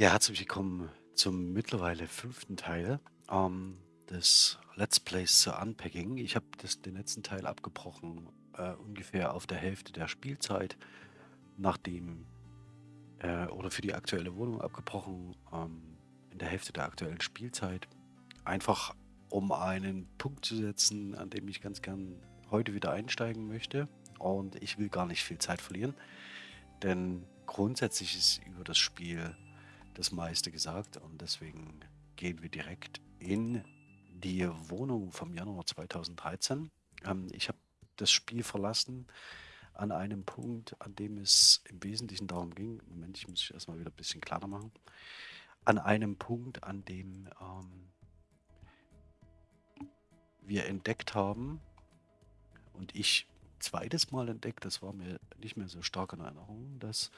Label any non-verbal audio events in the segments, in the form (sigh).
Ja, herzlich willkommen zum mittlerweile fünften Teil ähm, des Let's Plays zu Unpacking. Ich habe den letzten Teil abgebrochen, äh, ungefähr auf der Hälfte der Spielzeit, nachdem, äh, oder für die aktuelle Wohnung abgebrochen, ähm, in der Hälfte der aktuellen Spielzeit. Einfach um einen Punkt zu setzen, an dem ich ganz gern heute wieder einsteigen möchte. Und ich will gar nicht viel Zeit verlieren, denn grundsätzlich ist über das Spiel das meiste gesagt und deswegen gehen wir direkt in die Wohnung vom Januar 2013. Ähm, ich habe das Spiel verlassen an einem Punkt, an dem es im Wesentlichen darum ging, Moment, ich muss erstmal wieder ein bisschen kleiner machen, an einem Punkt, an dem ähm, wir entdeckt haben und ich zweites Mal entdeckt, das war mir nicht mehr so stark in Erinnerung, dass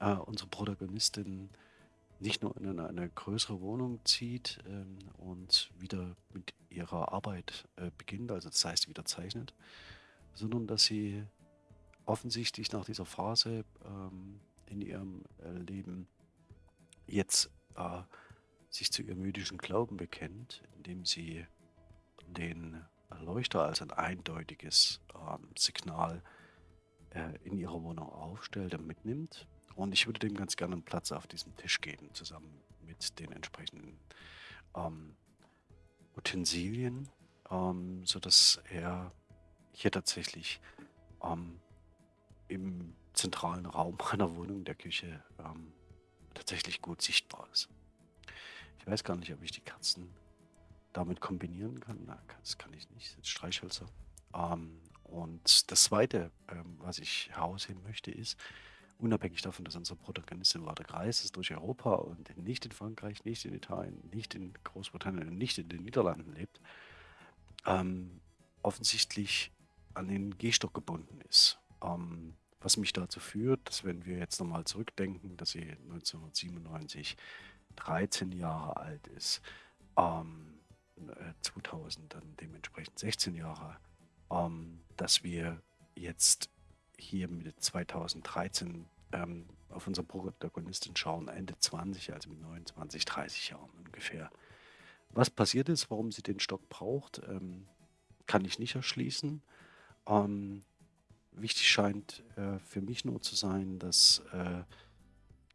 äh, unsere Protagonistin nicht nur in eine größere Wohnung zieht ähm, und wieder mit ihrer Arbeit äh, beginnt, also das heißt wieder zeichnet, sondern dass sie offensichtlich nach dieser Phase ähm, in ihrem äh, Leben jetzt äh, sich zu ihrem jüdischen Glauben bekennt, indem sie den Leuchter als ein eindeutiges ähm, Signal äh, in ihrer Wohnung aufstellt und mitnimmt und ich würde dem ganz gerne einen Platz auf diesem Tisch geben, zusammen mit den entsprechenden ähm, Utensilien, ähm, sodass er hier tatsächlich ähm, im zentralen Raum (laughs) meiner Wohnung, der Küche, ähm, tatsächlich gut sichtbar ist. Ich weiß gar nicht, ob ich die Kerzen damit kombinieren kann. Na, das kann ich nicht, das ist Streichhölzer. Ähm, und das Zweite, ähm, was ich herausheben möchte, ist, unabhängig davon, dass unsere Protagonistin weiter gereist ist durch Europa und nicht in Frankreich, nicht in Italien, nicht in Großbritannien und nicht in den Niederlanden lebt, ähm, offensichtlich an den Gehstock gebunden ist. Ähm, was mich dazu führt, dass wenn wir jetzt nochmal zurückdenken, dass sie 1997 13 Jahre alt ist, ähm, 2000 äh, dann dementsprechend 16 Jahre, ähm, dass wir jetzt hier mit 2013 ähm, auf unsere Protagonistin schauen, Ende 20, also mit 29, 30 Jahren ungefähr. Was passiert ist, warum sie den Stock braucht, ähm, kann ich nicht erschließen. Ähm, wichtig scheint äh, für mich nur zu sein, dass äh,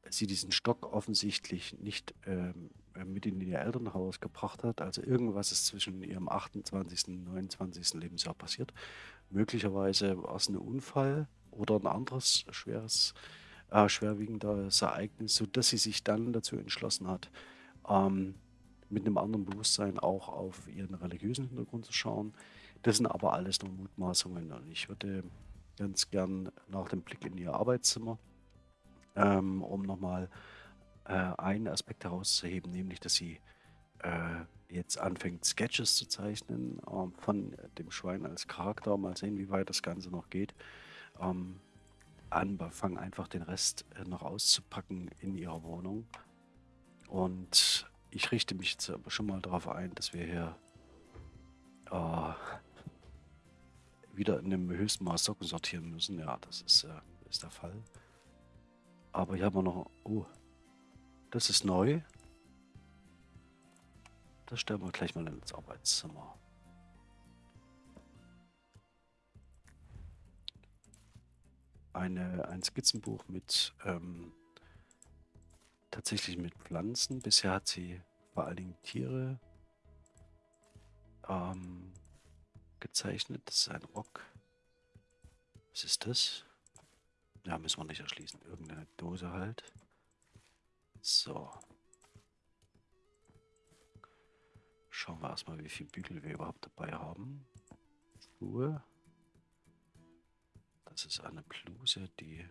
sie diesen Stock offensichtlich nicht ähm, mit in ihr Elternhaus gebracht hat. Also irgendwas ist zwischen ihrem 28. und 29. Lebensjahr passiert. Möglicherweise war es ein Unfall oder ein anderes schweres, äh, schwerwiegendes Ereignis, sodass sie sich dann dazu entschlossen hat, ähm, mit einem anderen Bewusstsein auch auf ihren religiösen Hintergrund zu schauen. Das sind aber alles nur Mutmaßungen und ich würde ganz gern nach dem Blick in ihr Arbeitszimmer, ähm, um nochmal äh, einen Aspekt herauszuheben, nämlich dass sie äh, jetzt anfängt, Sketches zu zeichnen ähm, von dem Schwein als Charakter. Mal sehen, wie weit das Ganze noch geht. Ähm, anfangen einfach den Rest äh, noch auszupacken in ihrer Wohnung. Und ich richte mich jetzt aber schon mal darauf ein, dass wir hier äh, wieder in dem höchsten Maß Socken sortieren müssen. Ja, das ist, äh, ist der Fall. Aber hier haben wir noch... Oh, das ist neu. Das stellen wir gleich mal ins Arbeitszimmer. Eine, ein Skizzenbuch mit ähm, tatsächlich mit Pflanzen. Bisher hat sie vor allen Dingen Tiere ähm, gezeichnet. Das ist ein Rock. Was ist das? Ja, müssen wir nicht erschließen. Irgendeine Dose halt. So. Schauen wir erstmal, wie viel Bügel wir überhaupt dabei haben. Schuhe. Das ist eine Bluse, die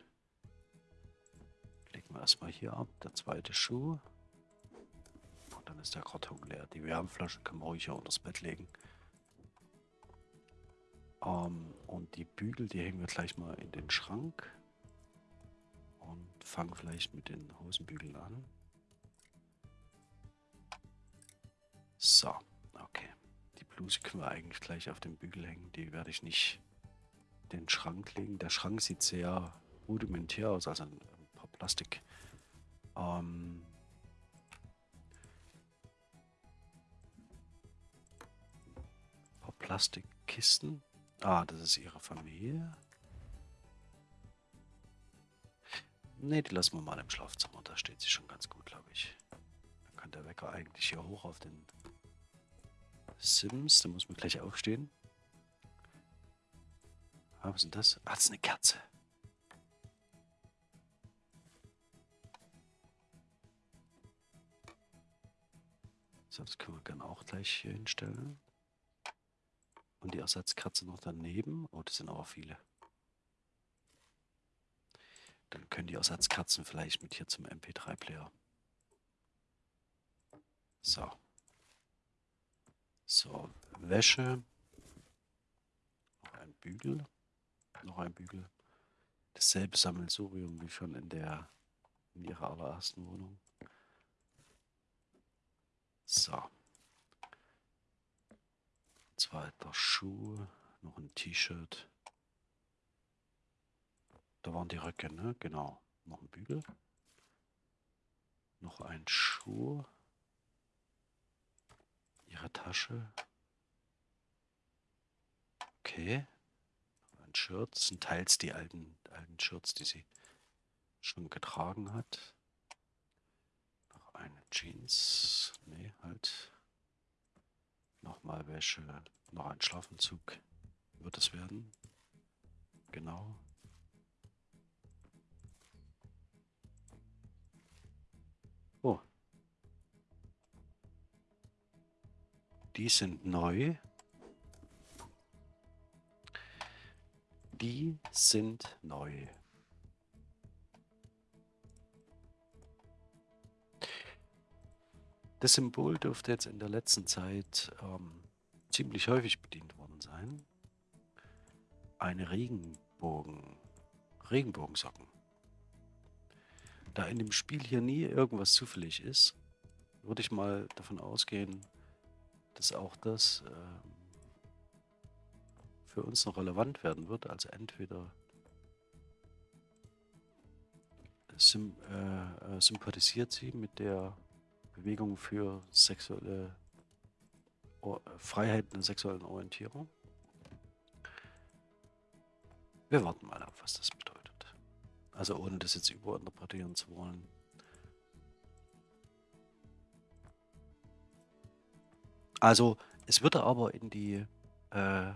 legen wir erstmal hier ab. Der zweite Schuh. Und dann ist der Karton leer. Die Wärmflasche können wir ruhig hier unter das Bett legen. Ähm, und die Bügel, die hängen wir gleich mal in den Schrank. Und fangen vielleicht mit den Hosenbügeln an. So, okay. Die Bluse können wir eigentlich gleich auf den Bügel hängen. Die werde ich nicht in den Schrank legen. Der Schrank sieht sehr rudimentär aus, also ein paar Plastik. Ähm ein paar Plastikkisten. Ah, das ist ihre Familie. Ne, die lassen wir mal im Schlafzimmer. Da steht sie schon ganz gut, glaube ich. Dann kann der Wecker eigentlich hier hoch auf den Sims. Da muss man gleich aufstehen. Ah, was ist denn das? Ah, das ist eine Kerze. So, das können wir gerne auch gleich hier hinstellen. Und die Ersatzkerze noch daneben. Oh, das sind aber viele. Dann können die Ersatzkerzen vielleicht mit hier zum MP3-Player. So. So, Wäsche. Noch ein Bügel. Noch ein Bügel. Dasselbe Sammelsurium wie schon in der in ihrer allerersten Wohnung. So. Zweiter Schuh, noch ein T-Shirt. Da waren die Röcke, ne? Genau. Noch ein Bügel. Noch ein Schuh. Ihre Tasche. Okay. Ein Shirt. Sind teils die alten, alten Shirts, die sie schon getragen hat. Noch eine Jeans. Nee, halt. Nochmal Wäsche. Noch ein Schlafentzug wird es werden. Genau. Die sind neu. Die sind neu. Das Symbol dürfte jetzt in der letzten Zeit ähm, ziemlich häufig bedient worden sein. Eine Regenbogen. Regenbogensocken. Da in dem Spiel hier nie irgendwas zufällig ist, würde ich mal davon ausgehen, dass auch das ähm, für uns noch relevant werden wird. Also entweder äh, äh, sympathisiert sie mit der Bewegung für sexuelle o Freiheit in der sexuellen Orientierung. Wir warten mal ab, was das bedeutet. Also ohne das jetzt überinterpretieren zu wollen. Also es würde aber in die äh,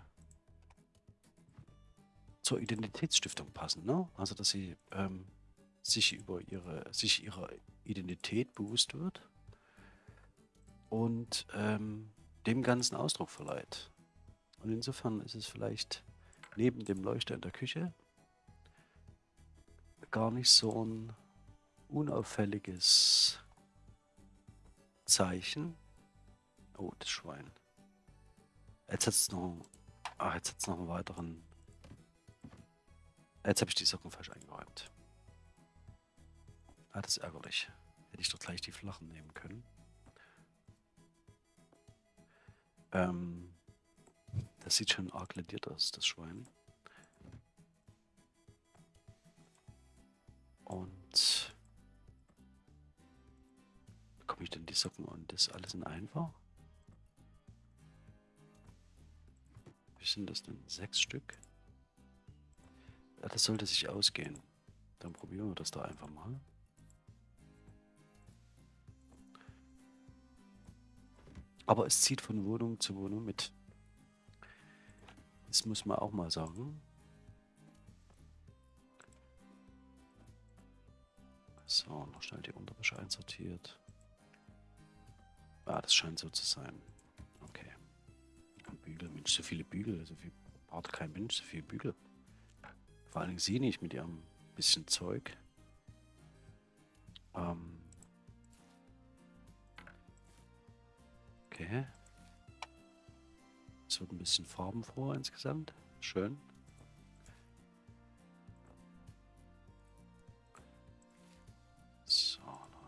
zur Identitätsstiftung passen, ne? Also dass sie ähm, sich über ihre sich ihrer Identität bewusst wird und ähm, dem Ganzen Ausdruck verleiht. Und insofern ist es vielleicht neben dem Leuchter in der Küche gar nicht so ein unauffälliges Zeichen. Oh, das Schwein. Jetzt hat es noch, ach, jetzt hat es noch einen weiteren. Jetzt habe ich die Socken falsch eingeräumt. Ah, das ist ärgerlich. Hätte ich doch gleich die flachen nehmen können. Ähm, das sieht schon arg lediert aus, das Schwein. Und bekomme ich denn die Socken und das alles in einfach? Wie sind das denn? Sechs Stück? Ja, das sollte sich ausgehen. Dann probieren wir das da einfach mal. Aber es zieht von Wohnung zu Wohnung mit. Das muss man auch mal sagen. So, noch schnell die Unterwäsche einsortiert. Ah, das scheint so zu sein. Bügel, Mensch, so viele Bügel, so viel braucht kein Mensch, so viele Bügel. Vor Dingen sie nicht mit ihrem bisschen Zeug. Ähm. Okay. Es wird ein bisschen farbenfroh insgesamt. Schön.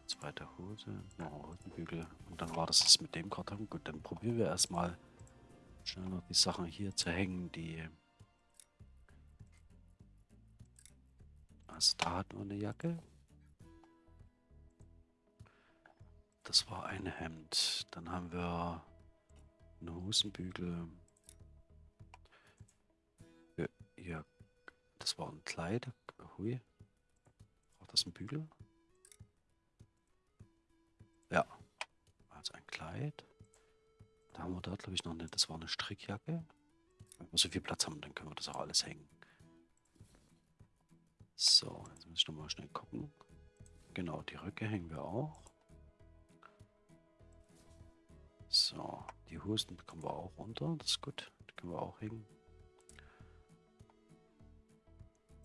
zweite Hose, noch Hosenbügel und dann war das es mit dem Karton. Gut, dann probieren wir erstmal schnell noch die Sachen hier zu hängen, die... Also da hat nur eine Jacke. Das war ein Hemd. Dann haben wir einen Hosenbügel. Äh, ja, das war ein Kleid. Hui. War das ein Bügel? Ja. Also ein Kleid. Da haben wir da, glaube ich, noch eine. Das war eine Strickjacke. Wenn wir so viel Platz haben, dann können wir das auch alles hängen. So, jetzt muss ich nochmal schnell gucken. Genau, die Röcke hängen wir auch. So, die Hosen bekommen wir auch runter. Das ist gut. Die können wir auch hängen.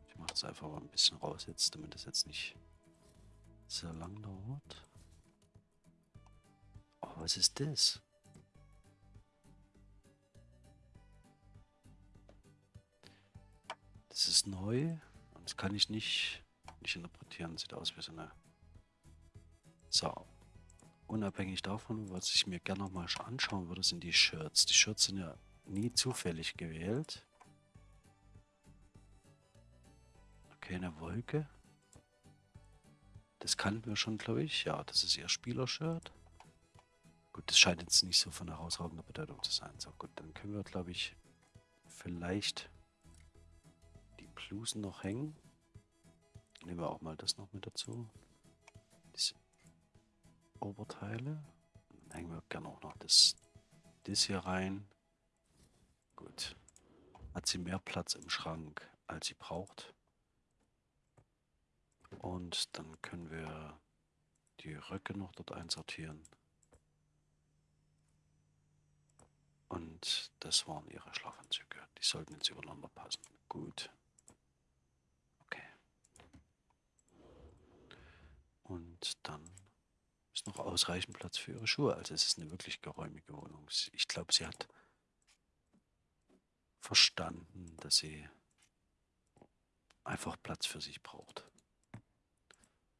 Ich mache das einfach mal ein bisschen raus jetzt, damit es jetzt nicht sehr lang dauert. Oh, was ist das? Ist neu und das kann ich nicht, nicht interpretieren. Sieht aus wie so eine... So. Unabhängig davon, was ich mir gerne noch mal anschauen würde, sind die Shirts. Die Shirts sind ja nie zufällig gewählt. Okay, eine Wolke. Das kannten wir schon, glaube ich. Ja, das ist ihr Spielershirt. Gut, das scheint jetzt nicht so von herausragender Bedeutung zu sein. So gut, dann können wir, glaube ich, vielleicht die Blusen noch hängen. Nehmen wir auch mal das noch mit dazu. Diese Oberteile. Dann hängen wir gerne auch noch das, das hier rein. Gut. Hat sie mehr Platz im Schrank, als sie braucht. Und dann können wir die Röcke noch dort einsortieren. Und das waren ihre Schlafanzüge. Die sollten jetzt übereinander passen. Gut. Und dann ist noch ausreichend Platz für ihre Schuhe. Also es ist eine wirklich geräumige Wohnung. Ich glaube, sie hat verstanden, dass sie einfach Platz für sich braucht.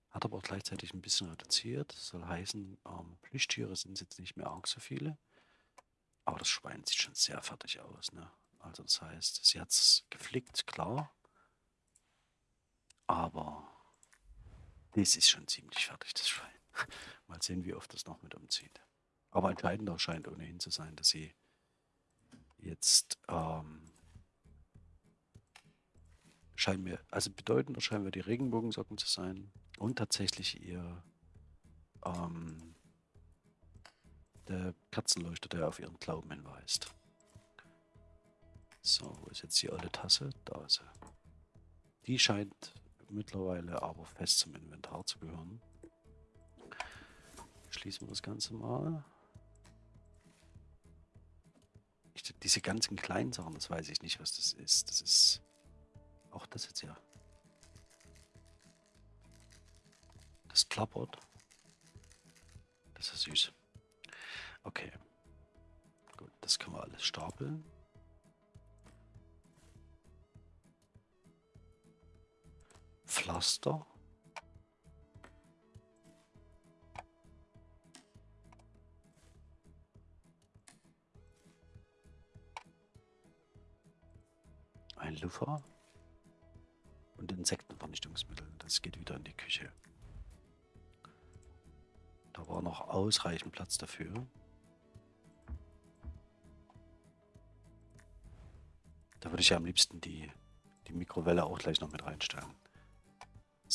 Hat aber auch gleichzeitig ein bisschen reduziert. Das soll heißen, ähm, Plüschtiere sind jetzt nicht mehr arg so viele. Aber das Schwein sieht schon sehr fertig aus. Ne? Also das heißt, sie hat es geflickt, klar. Aber das ist schon ziemlich fertig, das Schwein. (laughs) Mal sehen, wie oft das noch mit umzieht. Aber entscheidender scheint ohnehin zu sein, dass sie jetzt ähm, scheinen mir, also bedeutender scheinen mir die Regenbogensocken zu sein und tatsächlich ihr ähm, der Kerzenleuchter, der auf ihren Glauben hinweist. So, wo ist jetzt die alte Tasse? Da ist sie. Die scheint mittlerweile aber fest zum Inventar zu gehören. Schließen wir das Ganze mal. Ich, diese ganzen kleinen Sachen, das weiß ich nicht, was das ist. Das ist auch das jetzt ja. Das klappert. Das ist süß. Okay. Gut, das können wir alles stapeln. Pflaster. Ein Luffer. Und Insektenvernichtungsmittel. Das geht wieder in die Küche. Da war noch ausreichend Platz dafür. Da würde ich ja am liebsten die, die Mikrowelle auch gleich noch mit reinstellen.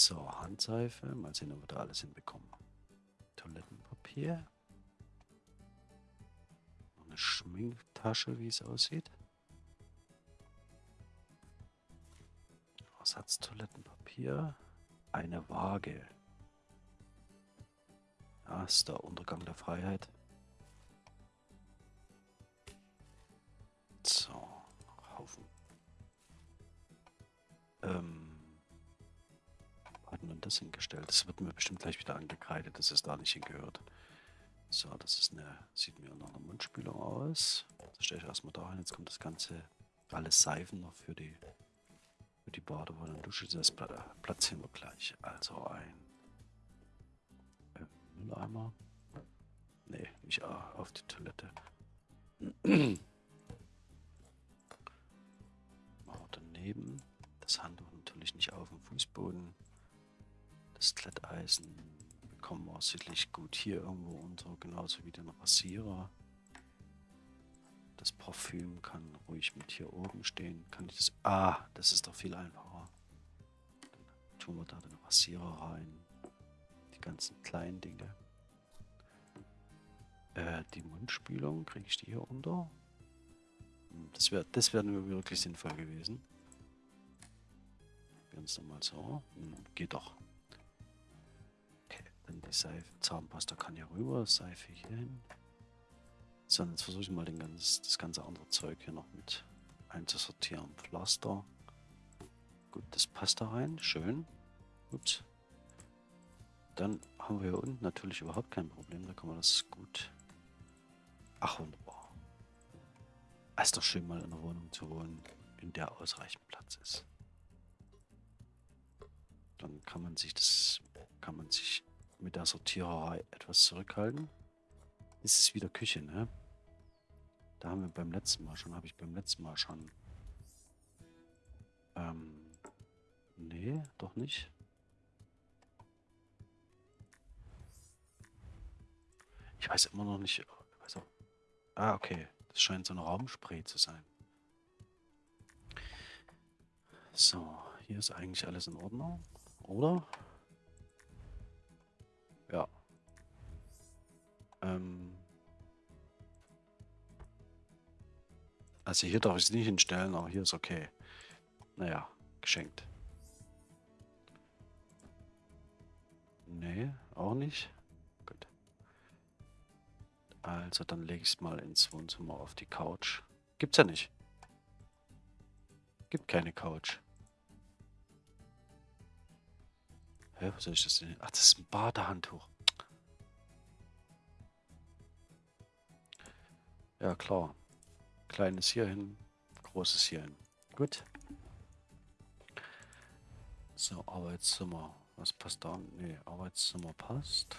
So, Handseife. Mal sehen, ob wir da alles hinbekommen. Toilettenpapier. Eine Schminktasche, wie es aussieht. Ersatztoilettenpapier. Eine Waage. Ja, ist der Untergang der Freiheit. Wir das hingestellt? Das wird mir bestimmt gleich wieder angekreidet, dass es da nicht hingehört. So, das ist eine, sieht mir nach einer Mundspülung aus. Das stelle ich erstmal da hin. Jetzt kommt das Ganze, alles Seifen noch für die, für die Badewanne und Dusche. Das platzieren wir gleich. Also ein äh, Mülleimer. Nee, nicht auf die Toilette. (clears throat) daneben. Das Handtuch natürlich nicht auf dem Fußboden. Das Kletteisen bekommen wir sicherlich gut hier irgendwo unter, genauso wie den Rasierer. Das Parfüm kann ruhig mit hier oben stehen. Kann ich das... Ah, das ist doch viel einfacher. tun wir da den Rasierer rein. Die ganzen kleinen Dinge. Äh, die Mundspülung, kriege ich die hier unter? Hm, das wäre das wär wirklich sinnvoll gewesen. Ganz normal so. Hm, geht doch. Dann die Seife. Zahnpasta kann hier rüber, Seife hier hin. So, jetzt versuche ich mal ganz, das ganze andere Zeug hier noch mit einzusortieren. Pflaster. Gut, das passt da rein. Schön. Ups. Dann haben wir hier unten natürlich überhaupt kein Problem. Da kann man das gut... Ach, wunderbar. Es ist doch schön, mal in einer Wohnung zu wohnen, in der ausreichend Platz ist. Dann kann man sich das... Kann man sich mit der Sortiererei etwas zurückhalten. Ist es wieder Küche, ne? Da haben wir beim letzten Mal schon, habe ich beim letzten Mal schon... Ähm... Nee, doch nicht. Ich weiß immer noch nicht... Also, ah, okay. Das scheint so ein Raumspray zu sein. So, hier ist eigentlich alles in Ordnung, oder? Ähm... Also hier darf ich es nicht hinstellen, aber hier ist okay. Naja, geschenkt. Nee, auch nicht. Gut. Also dann lege ich es mal ins Wohnzimmer auf die Couch. Gibt's ja nicht. Gibt keine Couch. Hä, was soll ich das denn? Ach, das ist ein Badehandtuch. Ja, klar. Kleines hier hin, großes hier hin. Gut. So, Arbeitszimmer. Was passt da? Ne, Arbeitszimmer passt.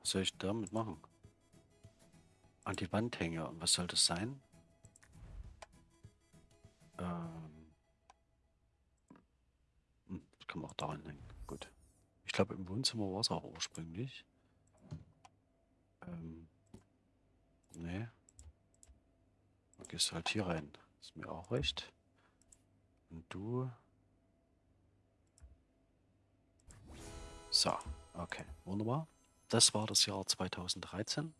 Was soll ich damit machen? An die Wand hänge. Und was soll das sein? Daran hängen. Gut. Ich glaube, im Wohnzimmer war es auch ursprünglich. Ähm. Nee. Du gehst halt hier rein. Ist mir auch recht. Und du. So, okay, wunderbar. Das war das Jahr 2013.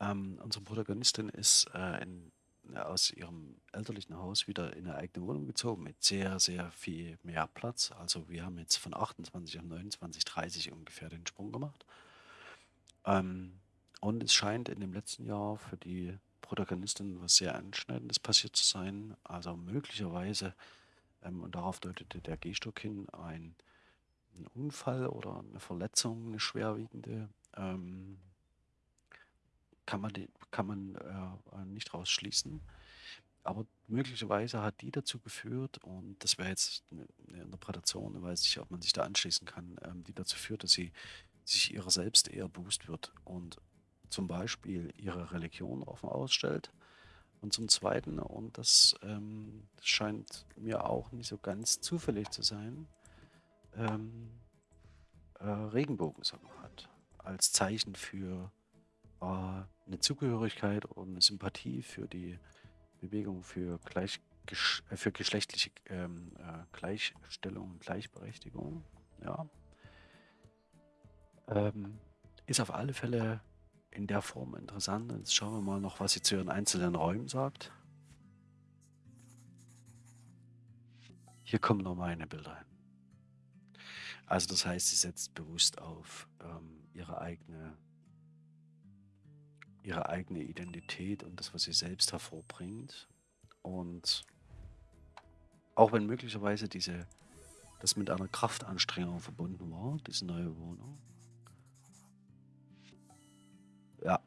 Ähm, unsere Protagonistin ist äh, in aus ihrem elterlichen Haus wieder in eine eigene Wohnung gezogen mit sehr, sehr viel mehr Platz. Also wir haben jetzt von 28 auf 29, 30 ungefähr den Sprung gemacht. Ähm, und es scheint in dem letzten Jahr für die Protagonistin was sehr Einschneidendes passiert zu sein. Also möglicherweise, ähm, und darauf deutete der Gehstock hin, ein, ein, Unfall oder eine Verletzung, eine schwerwiegende. Ähm, kann man, kann man äh, nicht rausschließen. Aber möglicherweise hat die dazu geführt, und das wäre jetzt eine, Interpretation, ich weiß nicht, ob man sich da anschließen kann, ähm, die dazu führt, dass sie sich ihrer selbst eher bewusst wird und zum Beispiel ihre Religion offen ausstellt. Und zum Zweiten, und das, ähm, scheint mir auch nicht so ganz zufällig zu sein, ähm, äh, Regenbogensocken hat. Als Zeichen für äh, eine Zugehörigkeit und eine Sympathie für die Bewegung für, gleich, äh, für geschlechtliche ähm, äh, Gleichstellung und Gleichberechtigung. Ja. Ähm, ist auf alle Fälle in der Form interessant. Jetzt schauen wir mal noch, was sie zu ihren einzelnen Räumen sagt. Hier kommen noch meine Bilder hin. Also das heißt, sie setzt bewusst auf ähm, ihre eigene ihre eigene Identität und das, was sie selbst hervorbringt. Und auch wenn möglicherweise diese, das mit einer Kraftanstrengung verbunden war, diese neue Wohnung. Ja,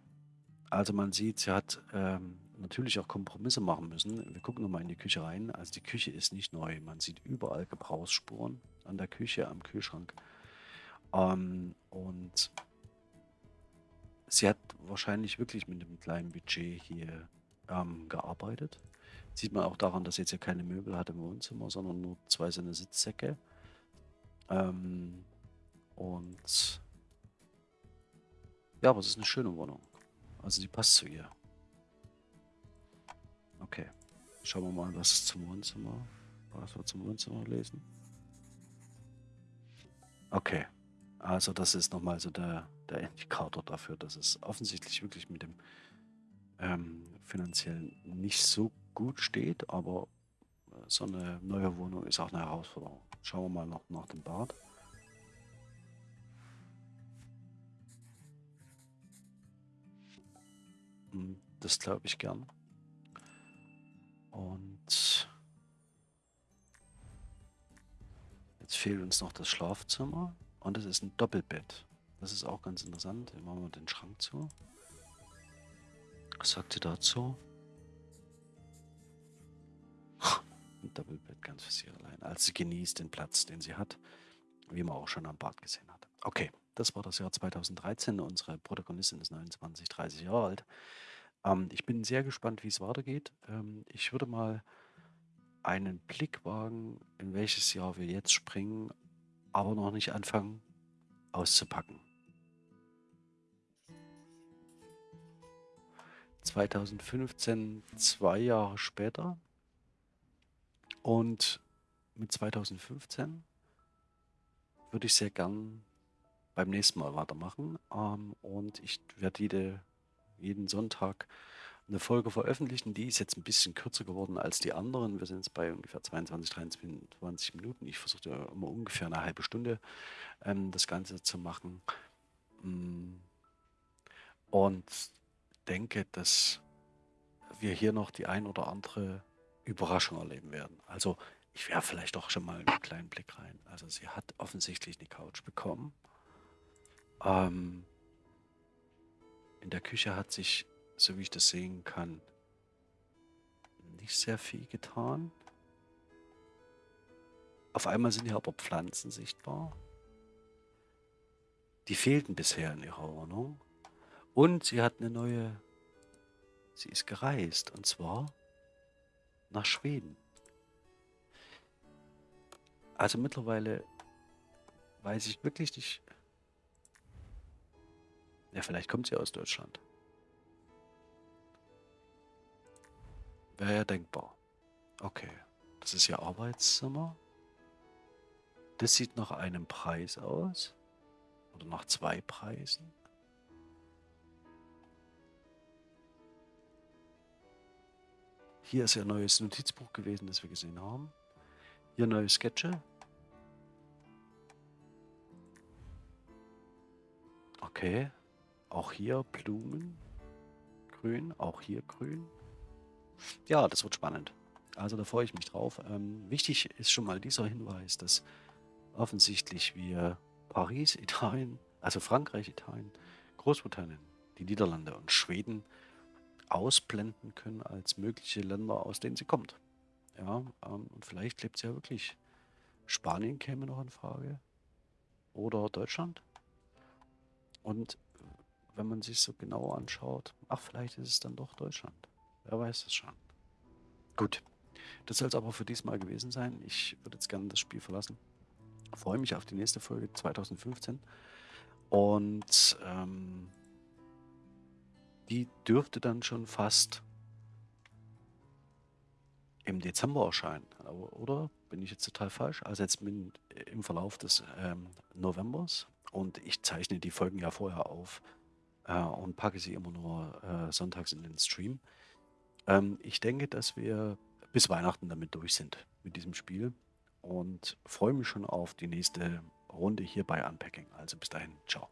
also man sieht, sie hat ähm, natürlich auch Kompromisse machen müssen. Wir gucken nochmal in die Küche rein. Also die Küche ist nicht neu. Man sieht überall Gebrauchsspuren an der Küche, am Kühlschrank. Ähm, und sie hat wahrscheinlich wirklich mit einem kleinen Budget hier ähm, gearbeitet. Sieht man auch daran, dass sie jetzt ja keine Möbel hat im Wohnzimmer, sondern nur zwei so eine Sitzsäcke. Ähm, und Ja, aber es ist eine schöne Wohnung. Also die passt zu ihr. Okay. Schauen wir mal, was zum Wohnzimmer. Was wir zum Wohnzimmer lesen. Okay. Also das ist nochmal so der, der Indikator dafür, dass es offensichtlich wirklich mit dem ähm, finanziell nicht so gut steht, aber äh, so eine neue Wohnung ist auch eine Herausforderung. Schauen wir mal noch nach dem Bad. Hm, das glaube ich gern. Und jetzt fehlt uns noch das Schlafzimmer und es ist ein Doppelbett. Das ist auch ganz interessant. Hier machen wir den Schrank zu. Was sagt sie dazu? (laughs) Ein Doppelbett ganz für sie allein. Also sie genießt den Platz, den sie hat, wie man auch schon am Bad gesehen hat. Okay, das war das Jahr 2013. Unsere Protagonistin ist 29, 30 Jahre alt. Ähm, ich bin sehr gespannt, wie es weitergeht. Ähm, ich würde mal einen Blick wagen, in welches Jahr wir jetzt springen, aber noch nicht anfangen auszupacken. 2015, zwei Jahre später. Und mit 2015 würde ich sehr gern beim nächsten Mal weitermachen. Ähm, und ich werde jede, jeden Sonntag eine Folge veröffentlichen. Die ist jetzt ein bisschen kürzer geworden als die anderen. Wir sind jetzt bei ungefähr 22, 23 Minuten. Ich versuche ja immer ungefähr eine halbe Stunde ähm, das Ganze zu machen. Mm. Und denke, dass wir hier noch die ein oder andere Überraschung erleben werden. Also ich wäre vielleicht doch schon mal einen kleinen Blick rein. Also sie hat offensichtlich eine Couch bekommen. Ähm, in der Küche hat sich, so wie ich das sehen kann, nicht sehr viel getan. Auf einmal sind hier aber Pflanzen sichtbar. Die fehlten bisher in ihrer Wohnung. Und sie hat eine neue, sie ist gereist und zwar nach Schweden. Also mittlerweile weiß ich wirklich nicht. Ja, vielleicht kommt sie aus Deutschland. Wäre ja denkbar. Okay, das ist ihr Arbeitszimmer. Das sieht nach einem Preis aus. Oder nach zwei Preisen. Hier ist ja ein neues Notizbuch gewesen, das wir gesehen haben. Hier neue Sketche. Okay. Auch hier Blumen. Grün. Auch hier grün. Ja, das wird spannend. Also da freue ich mich drauf. Ähm, wichtig ist schon mal dieser Hinweis, dass offensichtlich wir Paris, (laughs) Italien, also Frankreich, Italien, Großbritannien, die Niederlande und Schweden ausblenden können als mögliche Länder, aus denen sie kommt. Ja, ähm, und vielleicht lebt sie ja wirklich. Spanien käme noch in Frage. Oder Deutschland. Und wenn man sich so genauer anschaut, ach, vielleicht ist es dann doch Deutschland. Wer weiß es schon. Gut. Das soll es aber für diesmal gewesen sein. Ich würde jetzt gerne das Spiel verlassen. Freue mich auf die nächste Folge 2015. Und ähm, die dürfte dann schon fast im Dezember erscheinen, oder? Bin ich jetzt total falsch? Also jetzt bin im Verlauf des ähm, Novembers und ich zeichne die Folgen ja vorher auf äh, und packe sie immer nur äh, sonntags in den Stream. Ähm, ich denke, dass wir bis Weihnachten damit durch sind mit diesem Spiel und freue mich schon auf die nächste Runde hier bei Unpacking. Also bis dahin, ciao.